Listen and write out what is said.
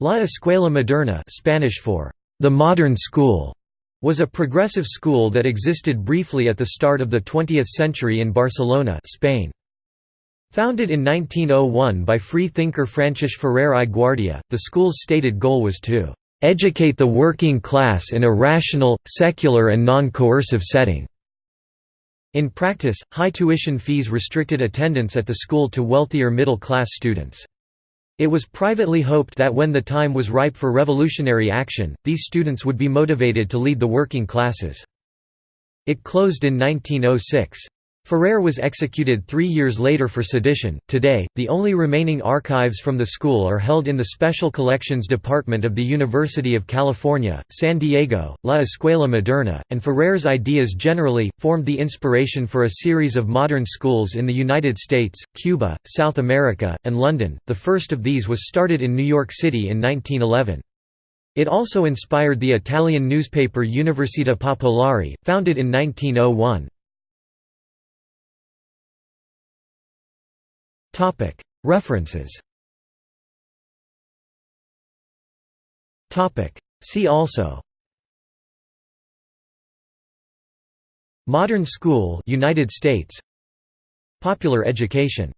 La Escuela Moderna Spanish for the modern school was a progressive school that existed briefly at the start of the 20th century in Barcelona Spain. Founded in 1901 by free thinker Francis Ferrer i Guardia, the school's stated goal was to "...educate the working class in a rational, secular and non-coercive setting." In practice, high tuition fees restricted attendance at the school to wealthier middle-class students. It was privately hoped that when the time was ripe for revolutionary action, these students would be motivated to lead the working classes. It closed in 1906. Ferrer was executed three years later for sedition. Today, the only remaining archives from the school are held in the Special Collections Department of the University of California, San Diego. La Escuela Moderna, and Ferrer's ideas generally, formed the inspiration for a series of modern schools in the United States, Cuba, South America, and London. The first of these was started in New York City in 1911. It also inspired the Italian newspaper Università Popolare, founded in 1901. References. See also. Modern School United States. Popular education